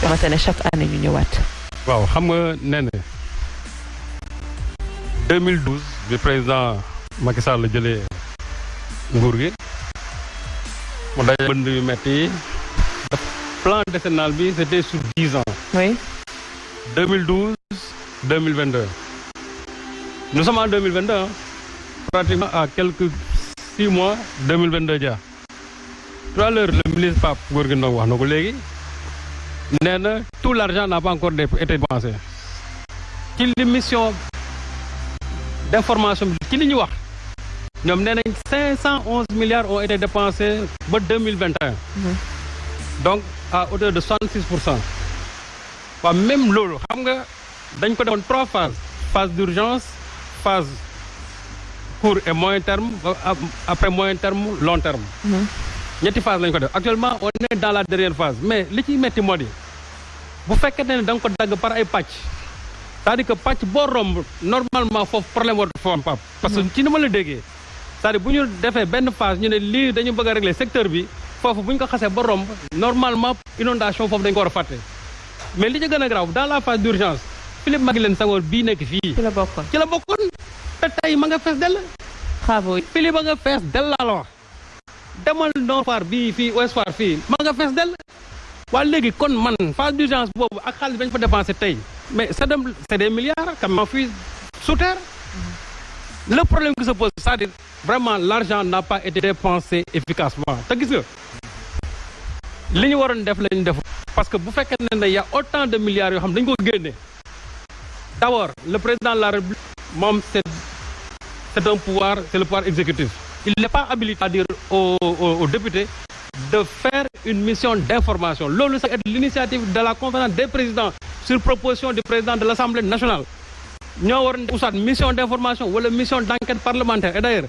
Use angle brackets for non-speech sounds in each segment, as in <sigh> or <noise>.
xamante ne chaque année ñu ñëwaat. waaw xam nga nee na 2012 bi président Macky Sall la jëlee nguur gi mu daje bënd yu metti yi plan décennal bi c'était sur dix ans. oui. 2012 2022 nous sommes en 2022 hein. pratiquement à quelques six mois 2022 ja tout à l'heure le ministre Pape Gorgui Ndong wax na ko léegi nee na tout l'argent n'a pas encore été dépensé. Ci li mission d'information bi ci li ñu wax. Ñoom nee nañ cinq cent onze milliards ont été dépensés ba 2021 donc à hauteur de 66 pour cent. Waaw même loolu xam nga dañ ko defoon trois phases. Phase d'urgence phase court et moyen terme après moyen terme long terme. Ñetti phase lañ ko def. Actuellement on est dans la dernière phase. Mais li ciy metti moo di bu fekkee ne da nga ko dagg par ay pàcc c'est-à-dire que pàcc boo romb normalement foofu problème war fa am pap parce que ci ni ma la déggee c'est-à-dire bu ñu defee benn phase ñu ne lii dañu bëgg a régler secteur bi foofu bu ñu ko xasee ba romb normalement inondation foofu dañ ko war a fàtte mais li ci gën a grave dans la phase d'urgence Philippe Maguilène Senghor bii nekk fii. ci la bokkoon ci la bokkoon te tey ma nga fees dell. travaux yi. Philippe nga fees dell la wax demal Nord Foire bii fii Ouest Foire fii ma nga fees dell. Waa léegi kon man phase d'urgence boobu ak xaalis bañ fa dépensé tey mais c'est dem c'est des milliards quand même fii sous terre. le problème qui se pose c'est-à-dire vraiment l'argent n'a pas été dépensé efficacement. Te gis nga li ñu waroon def lañu def parce que bu fekkee ne ne y a autant de milliards yoo xam dañu ko génne. D'abord le président de la République moom c'est c'est un pouvoir c'est le pouvoir exécutif. Il n'est pas habilité à dire aux, aux, aux députés de faire une mission d'information. Loolu c'est l'initiative de la conférence des présidents sur proposition du président de l'Assemblée nationale. Waroon def soit mission d'information wala mission d'enquête parlementaire. Et d'ailleurs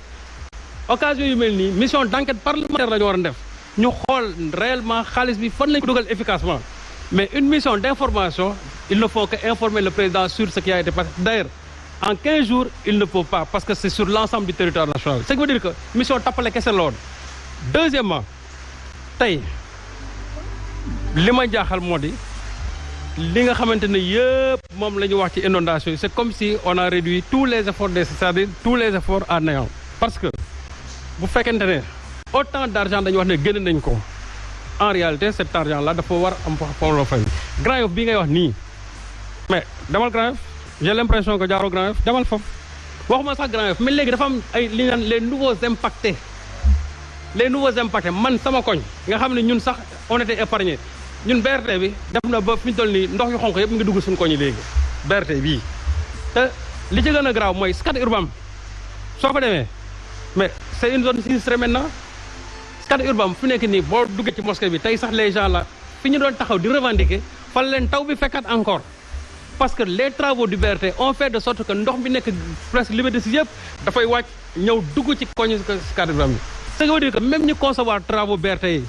occasion nii mission d'enquête parlementaire ñu xool réellement xaalis bi efficacement. Mais une mission d'information il ne faut que informer le président sur ce qui a été passé. D'ailleurs en 15 jours il ne peut pas parce que c'est sur l'ensemble du territoire national. Ce qui veut dire que mission tappale kese la woon. Deuxièmement tey li ma jaaxal moo di li nga xamante ne yëpp moom la ñu wax ci inondation yi c'est comme si on a réduit tous les efforts des c'est-à-dire tous les efforts à néant. Parce que bu fekkente ne autant d'argent dañu wax ne génn nañ ko en réalité cet argent là dafa war am foofu la fay. Grand Yoff bii ngay wax nii mais demal Grand Yoff j'ai l'impression que jaaroo Grand Yoff demal foofu. Waxuma sax Grand Yoff mais léegi dafa am ay li ñu naan les nouveaux impactés les nouveaux impactés man sama koñ nga xam ne ñun sax on était épargné ñun BRT bi def na ba fi ñu toll nii ndox yu xonq yëpp ngi dugg suñu koñ yi léegi BRT bii te li ci gën a grave mooy Scat Urbam soo fa demee mais c'est une zone sinistrée maintenant Scat Urbam fi nekk nii boo duggee ci mosquée bi tey sax les gens là fi ñu doon taxaw di revendiquer fal leen taw bi fekkaat encore parce que les travaux du BRT ont fait de sorte que ndox bi nekk presque Liberté 6 yëpp dafay wàcc ñëw dugg ci koñ Scat Urbam bi ce qui veut dire que même concevoir travaux BRT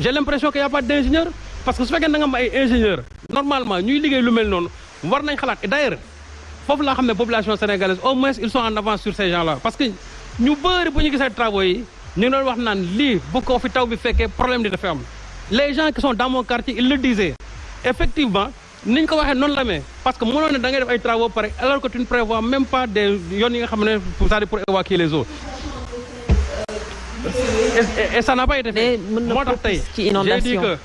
j'ai l'impression qu'il y a pas d'ingénieur parce que su fekkee da nga am ay ingénieur normalement ñuy liggéey lu mel noonu war nañ et d'ailleurs foofu laa xam ne population sénégalaise au moins ils sont en avance sur ces gens-là. Parce que ñu bëri bu ñu gisee travaux yi ñu ngi doon wax naan lii bu ko fi taw bi les gens qui sont dans mon quartier ils le disaient. Effectivement ni ñu ko waxee parce que mënoon ne da ngay travaux pare alors que tu ne prévois même pas des yoon pour évacuer les eaux et, ça n'a pas été fait. Moo tax tey j'ai dit que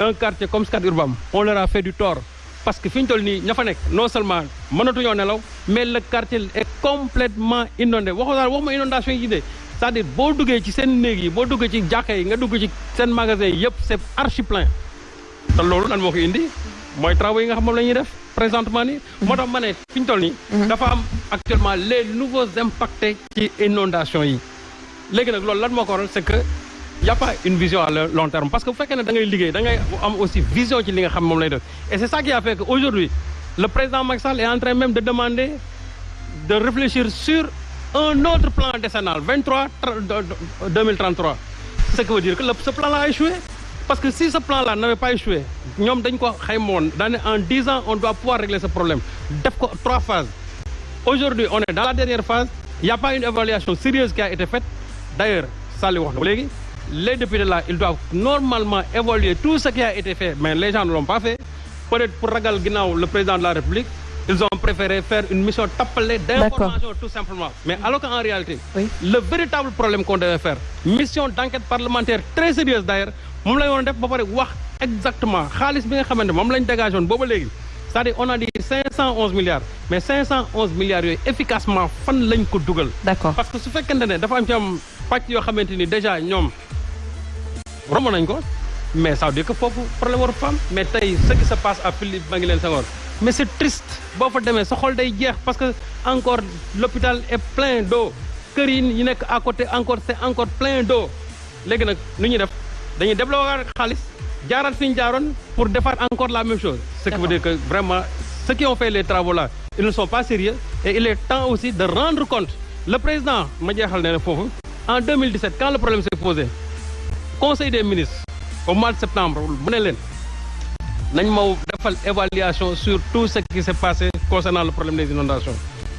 un quartier comme Scat Urbam on leur a fait du tort. Parce que fi ñu toll nii ña fa nekk non seulement mënatuñoo nelaw mais le quartier est complètement inondé. Waxu daal waxuma inondation yi de. C'est-à-dire boo duggee ci seen néeg yi boo duggee ci jàkka yi nga dugg ci seen magasin yi yëpp c'est archi plein. Te loolu lan moo ko indi? Mooy travaux yi nga xam moom la ñuy def présentement nii. Moo tax ma ne fi ñu toll nii dafa am actuellement les nouveaux impactés ci inondation yi léegi nag c'est que y a pas une vision à long terme. Parce que bu fekkee ne da ngay liggéey da aussi vision ci li nga xam et c'est ça qui a fait que aujourd'hui le président Macky est en train même de demander de réfléchir sur un autre plan décennal 23 2033 ce qui veut dire que ce plan-là a échoué. Parce que si ce plan-là n'avait pas échoué ñoom dañ ko xaymoon en 10 ans on doit pouvoir régler ce problème. Trois phases. Aujourd'hui on est dans la dernière phase. Il y a pas une évaluation sérieuse qui a été faite d'ailleurs na léegi. Les députés là ils doivent normalement évaluer tout ce qui a été fait mais les gens ne l'ont pas fait. Peut-être pour ragal le président de la République ils ont préféré faire une mission tappalée d'information tout simplement. Mais alors qu'en réalité Oui. le véritable problème qu'on devait faire mission d'enquête parlementaire très sérieuse d'ailleurs exactement dégagé léegi. C'est-à-dire on a dit 511 milliards mais 511 milliards efficacement fan dugal. D'accord. Parce que dafa am ci am pàcc yoo xamante ni déjà ñoom romb nañ ko mais ça veut dire que foofu problème waru fa am mais tey ce qui se passe à Philippe Maguilène Senghor mais c'est triste boo fa demee sa xol day jeex parce que encore l'hôpital est plein d'eau kër yi nekk à côté encore c'est encore plein d'eau léegi nag nu ñuy def dañuy débloquer xaalis jaaraat fi ñu jaaroon pour defaat encore la même chose ce qui veut dire que vraiment ceux qui ont fait les travaux là ils ne sont pas sérieux et il est temps aussi de rendre compte le président ma jeexal ne ne foofu en 2017 quand le problème s'est posé conseil des ministres au mois de septembre mu ne leen nañ ma defal évaluation sur tout ce qui s'est passé concernant le problème des inondations.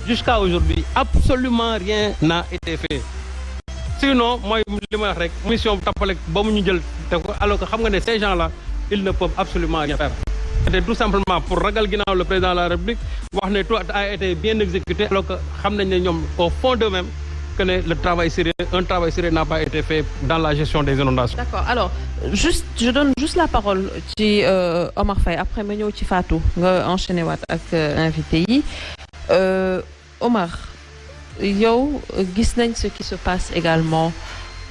Jusqu'à aujourd'hui absolument rien n'a été fait. Sinon mooy li ma wax rek mission tappale ba alors que ces gens là ils ne peuvent absolument rien faire. C'était tout simplement pour ragal le président de la République wax ne tout a été bien exécuté alors que xam nañ au fond d'eux-mêmes que le travail sérieux un travail sérieux n'a pas été fait dans la gestion des inondations. D'accord. Alors juste je donne juste la parole ci euh, Omar Faye. Après ma ñëw enchaîner waat ak euh, euh, Omar yow gis nañ ce qui se passe également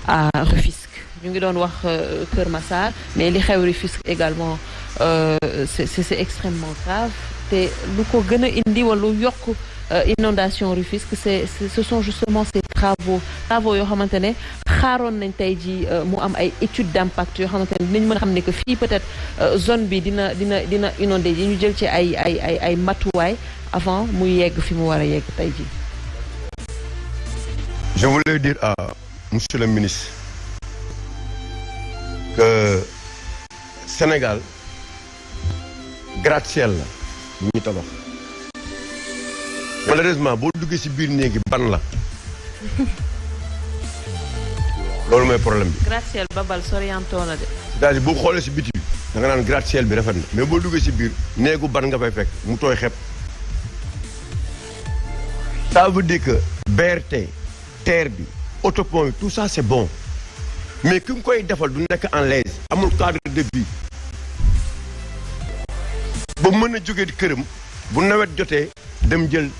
à Rufisque. Ñu ngi doon wax Kër Massar mais li xew Rufisque également c'est extrêmement grave. Te lu ko gën inondation Rufisque c'est ce sont justement ces travaux travaux yoo xamante ne xaaroon nañ tey ji ay études d'impact yoo xamante ne dinañ mën que fii peut-être zone bi dina dina dina inondé yi ñu jël ci ay ay ay avant muy yegg fi mu war a ji Je voulais dire à monsieur le ministre que Sénégal gratte-ciel la malheureusement boo duggee ci biir néegi ban la? <laughs> Loolu mooy problème bi. gratte-ciel babal soriantoo na de. c'est-à-dire boo xoolee ci biti bi da nga naan gratte-ciel bi rafet na. Mais boo duggee ci biir néegu ban nga fay fekk? Mu tooy xepp. Ça veut dire que BRT terre bi autopont bi tout ça c'est bon. Mais ki nga koy defal du nekk en l'aise amul cadre de vie. Ba mën a jógee këram bu nawet jotee dem jël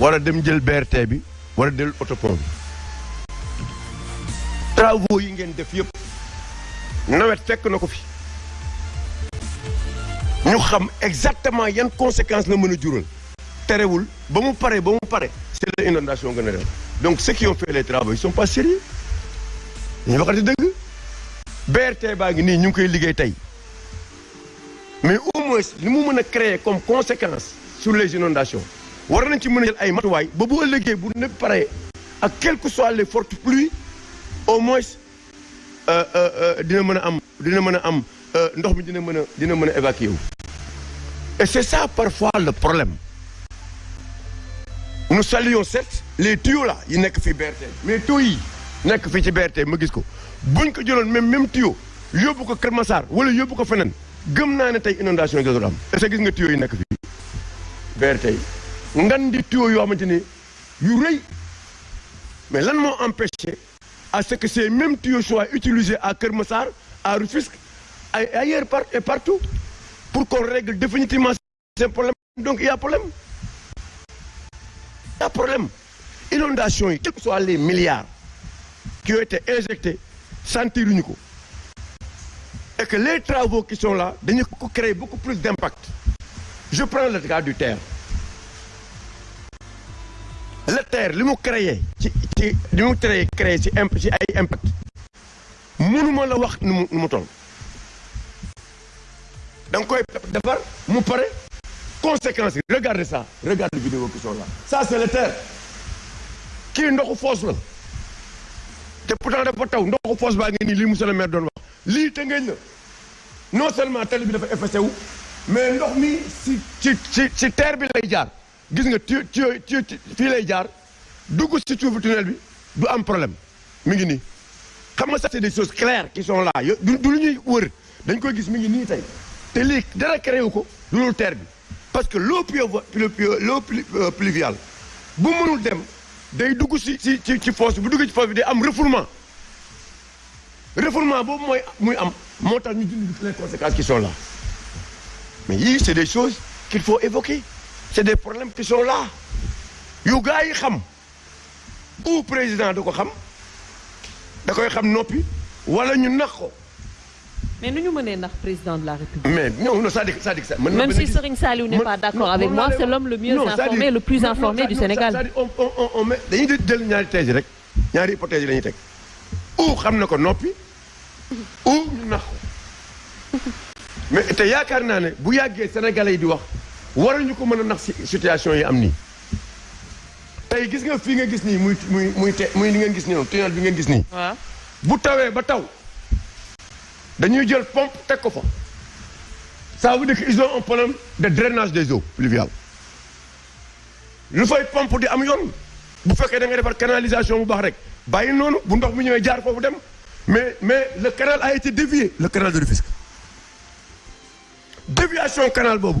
wala dem jël BRT bi bi. Travaux yi ngeen def yëpp nawet ñu exactement yan conséquences la mën a jural. Terewul ba mu pare ba c'est l'inondation gën a dem donc ceux qui ont fait les travaux ils sont pas sérieux. Dañu waxati dëgg. BRT baa ngi nii ñu ngi koy liggéey mais au moins li mu mën a créer comme conséquence sur les inondations war nañ ci mën a jël ay matuwaay ba bu ëllëgee bu nekk pare ak quelles que soient les fortes pluies au moins dina mën am dina mën a am ndox mi dina mën a dina mën a évacuer et c'est ça parfois le problème. Nous saluons certes les tuyaux là yi nekk fi BRT. Mais tuyaux yi nekk fii ci BRT ma gis ko. Buñ ko jëloon même même tuyau yóbbu ko Kër Massar wala yóbbu ko feneen gëm naa ne tey inondation yi dootul am. Est-ce que gis nga tuyaux yi nekk fii BRT yi? Ngan di tuyaux yoo xamante ni yu mais lan moo empêché à ce que ces mêmes tuyaux soient utilisés à Kër Massar à Rufisque ailleurs et partout pour qu'on règle définitivement ces problèmes. Donc il y a problème. Il y a problème. Inondation quels que soient les milliards qui ont été injectés sentiruñu ko. Et que les travaux qui sont là dañu ko créer beaucoup plus d'impact. Je prends le cas du terre le terre li mu créé ci ci li mu créé créé ci imp ci ay impact. Mënuma la wax nu mu nu mu toll. Da nga koy defar mu pare. Conséquences yi regardez ça regarde les vidéos qui sont là. Ça c'est le terre. Kii ndoxu foos la. Te pourtant dafa taw ndoxu foos baa ngi nii lii monsieur le maire doon wax. Lii te ngeen la. Non seulement tali bi dafa effacé wu mais ndox mi ci ci ci ci terre bi lay jaar gis nga tu tu tu fii lay jaar dugg suufu tunnel bi du am problème. Mi ça c'est des choses claires qui sont là. Du lu ñuy wër. Dañ koy gis mi ngi nii tey. Te lii dara créé ko terre bi. Parce que l'eau l'eau pluviale bu mënul dem day dugg si ci ci ci fosse bu ci fosse bi day am refoulement. Refoulement boobu mooy muy am moo tax ñu conséquences qui sont là. Mais yii c'est des choses qu'il faut évoquer c'est des problèmes qui sont là. Yu gars yi xam. Ou président da ko xam. Da koy xam noppi. Wala ñu nax ko. Mais nu ñu mënee ndax président de la République? mais non non c'est-à-dire c'est-à-dire ça. même si Serigne Saliou n'est pas d'accord avec moi c'est l'homme le mieux informé le plus informé du Sénégal. c'est-à-dire on on on met dañuy jël ñaari thèse rek. Ñaari hypothèse yi la ñuy teg. Ou xam na ko noppi ou ñu nax ko. <laughs> Mais te yaakaar naa ne bu yàggee sénégalais yi di wax waruñu ko mën a nax si situation yi am nii. tey gis nga fii nga gis nii muy muy muy te muy li ngeen gis nii noonu tunnel bi ngeen gis nii. waaw bu tawee ba taw. dañuy jël pompe teg ko fa ça veut dire qu'ils ont un problème de drainage des eaux pluviales lu fay pompe di am yoon bu fekkee da nga defar canalisation bu baax rek bàyyi noonu bu ndox ñëwee jaar foofu dem mais mais le canal a été dévié le canal de Rufisque déviation canal boobu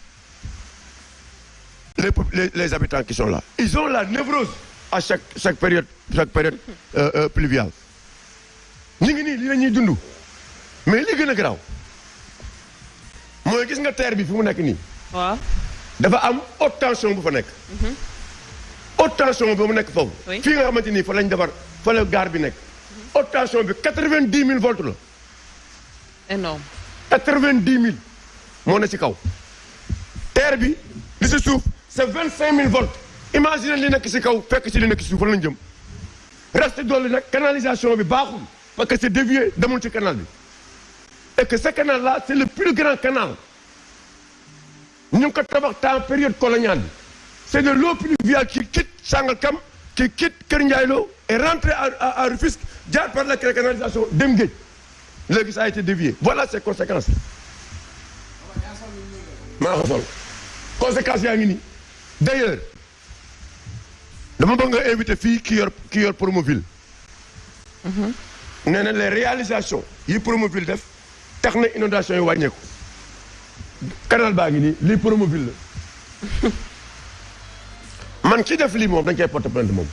les les les habitants qui sont là ils ont la névrose à chaque chaque période chaque période euh, euh, pluviale la ñuy dund mais li gën a garaaw mooy gis nga terre nekk nii. waaw. dafa am haute tension nekk. haute tension ba mu nekk foofu. Oui. fii nga xamante ni fa lañ defar fa la bi nekk. haute tension bi quatre-vingt-dix mille volts la. énorme quatre-vingt-dix mille moo ne ci kaw. terre ci suuf c'est vingt-cinq mille volts. imagine li nekk ci kaw fekk ci li nekk ci suuf fan lañ jëm. reste dolli nag canalisation bi baaxul parce que c'est dévié demul ci canal et que ce canal là c'est le plus grand canal. ñu ngi ko tabax temps période coloniale c'est de l'eau pluviale qui quitte Sangalkam qui quitte Kër Ndiaye Lo et rentre à Rufisque jaar par la canalisation dem géej léegi ça a été dévié voilà ses conséquences. conséquences yaa d'ailleurs dama bëgg nga invité fii ki yor ki yor Promoville. nee na les réalisations yi Promoville def tax na inondation yi wàññeeku. canal baa ngi nii lii Promoville la. <laughs> Man def lii moom dañ koy porter plainte moom.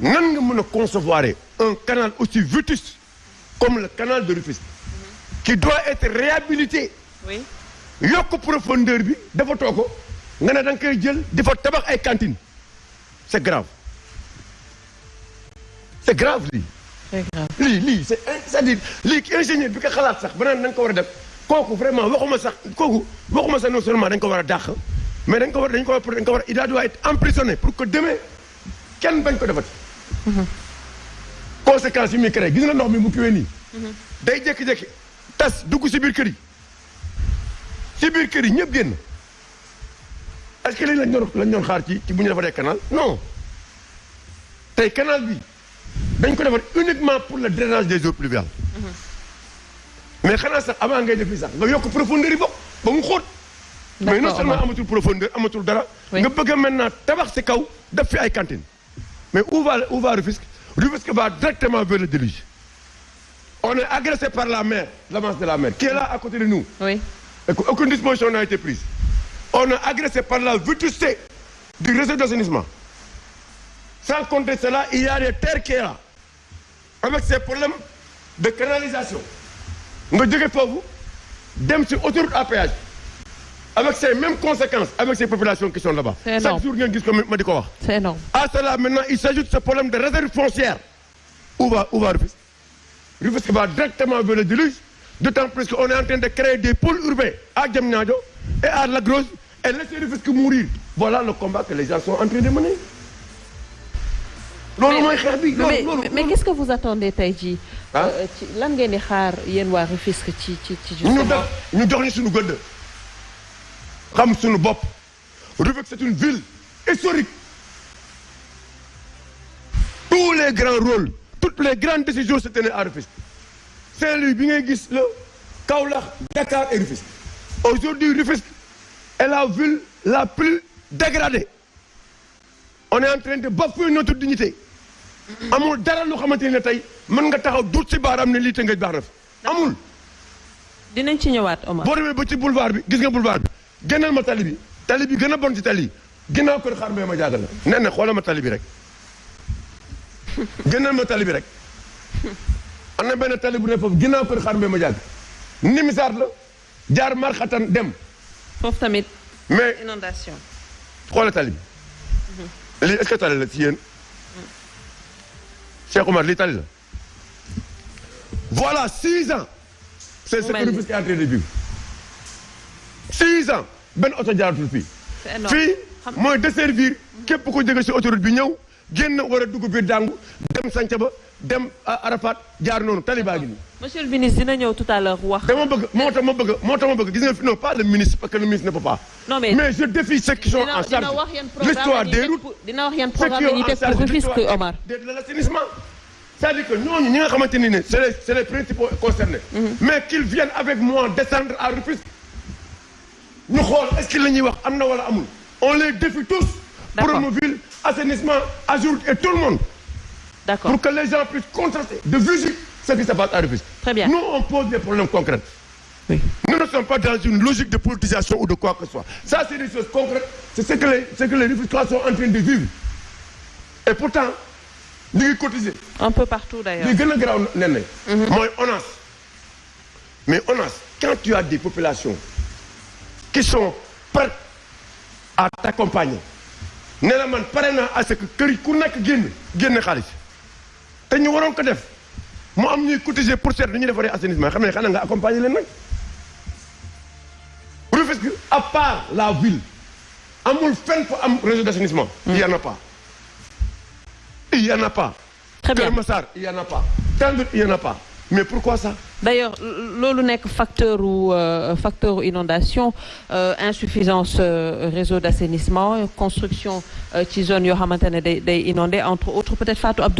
Nan nga mën a concevoir un canal aussi vétuste comme le canal de Rufisque? Qui doit être réhabilité. Oui. Yokk profondeur bi dafa too ko nga ne da nga koy jël di fa tabax ay cantines. C'est grave. C'est grave lii. Très grave. Lii lii c'est c'est-à-dire lii ingénieur bi ko xalaat sax ba naan dañ ko war a def. Kooku vraiment waxuma sax kooku waxuma sax non seulement dañ ko war a dàq mais dañ ko war dañ ko war dañ ko war il doit être emprisonné pour que demain kenn bañ ko defati. conséquences yi muy créé gis nga ndox mi mu kiwee nii. day jékki-jékki tas dugg si biir kër yi. Si biir kër yi ñëpp génn est-ce que lii lañ doon lañ doon xaar ci ci bu ñu defaree canal? Non tey canal bi dañ ko defar uniquement pour le drainage des eaux pluviales. mais xanaa sax avant ngay def fii sax nga yokk profondeur yi bokk ba mu xóot. mais non seulement amatul profondeur amatul dara. Nga bëgg a maintenant tabax si kaw def fi ay cantines. mais où va où va Rufisque? Rufisque va directement vers le déluge. on est agressé par la mer la masse de la mer qui est là à côté de nous. oui et qu'aucune disposition n'a été prise. On est agressé par la vétusté du réseau d'assainissement. sans compter cela il y a des terres qui est là avec ces problèmes de canalisation. jóge foofu dem ci autoroute à péage avec ces mêmes conséquences avec ces populations qui sont là-bas. Chaque jour c'est énorme à cela maintenant il s'ajoute ce problème de réserve foncière. où va où va Rufisque? Rufisque va directement vers le déluge d'autant plus qu'on est en train de créer des pôles urbains à Diamniadio et à Lac Rose et laisser Rufisque mourir. Voilà le combat que les gens sont en train de mener. loolu mooy xeex bi. Loolu mais loolu. mais qu'est-ce que vous attendez tey jii? Ah? ci lan ngeen di xaar yéen waa Rufisque ci ci ci ñu def ñu jox ñu suñu gëdd. Xam suñu bopp. Rufisque c'est une ville historique. Tous les grands rôles toutes les grandes décisions se tenaient à Rufisque. Saint-Louis bi ngay gis la Kaolack Dakar et Rufisque. Aujourd'hui Rufisque est la ville la plus dégradée. On est en train de bafouer notre dignité. Amul dara lu xamante ne tey mën nga taxaw duut ci baaraam ne lii nga baax na amul. Dinañ ci ñëwaat Omar. boo demee ba ci boulevard bi gis nga boulevard bi. Génnal ma tali bi. Tali bi gën a bon ci tali yi. Ginnaaw kër xaar mbay ma jaagal la. Nee na xoolal ma tali bi rek. <laughs> Génnal ma tali bi rek. Am na benn tali bu ne foofu. Ginnaaw kër xaar mbay ma jaagal nimisaat la. Jaar marxatan dem foofu tamit mais inondation. xoolal tali bi. Lii est-ce que tali la ci yéen? Cheikh Omar lii tali la. Voilà six ans. C'est ce que. Rufisque est en train de vivre. Six ans benn oto jaaratul fii. C'est énorme. Fii Xam- mooy desservir képp ko jóge si autoroute bi ñëw génn war a dugg biir dàngu dem Santhiaba dem Arafat jaar noonu tali baa ngi nii. Monsieur le ministre dina ñëw tout à l'heure wax. dama bëgg moo tax ma bëgg moo tax ma bëgg gis nga fi non pas le ministre parce que le ministre ne peut pas. Non mais mais je défie ceux qui sont en charge. l'histoire des routes dina wax yan programme teg pour Rufisque Omar. de l'assainissement. C'est-à-dire que ñooñu ñi nga xamante ni ne c'est les c'est les principaux concernés. Mais qu'ils viennent avec moi descendre à Rufisque. Ñu xool est-ce que la ñuy wax am na wala amul? On les défie tous D'accord. Promoville assainissement Ageroute et tout le monde pour que les gens puissent contraster de visu ce qui se passe à Rufisque. Très bien. nous on pose des problèmes concrets. Oui. nous ne sommes pas dans une logique de politisation ou de quoi que ce soit. Ça c'est des choses concrètes. C'est ce que les ce que les Rufisquois sont en train de vivre. Et pourtant ñu ngi cotiser. Un peu partout d'ailleurs. li gën a ONAS. Mais ONAS quand tu as des populations qui sont prêtes à t'accompagner man pare naa à ce que te ñu waroon ko def. Mu am ñuy cotiser pour seet nu ñuy defaree assainissement. Xam ne xanaa nga accompagner leen nag. Rufisque à part la ville amul fenn fa am réseau d'assainissement. Il y en a pas. Il y en a pas. Très bien. Kër Massar il y en a pas. Tandut il y en a pas. Mais pourquoi ça? D'ailleurs loolu nekk facteur ou euh, facteur inondation euh, insuffisance euh, réseau d'assainissement construction euh, ci zone yoo xamante ne day day inondé entre autres peut-être Fatou Abdou